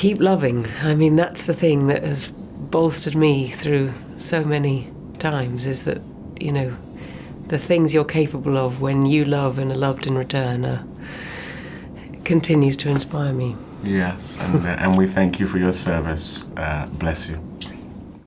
keep loving. I mean, that's the thing that has bolstered me through so many times is that, you know, the things you're capable of when you love and are loved in return are, continues to inspire me. Yes, and, uh, and we thank you for your service. Uh, bless you.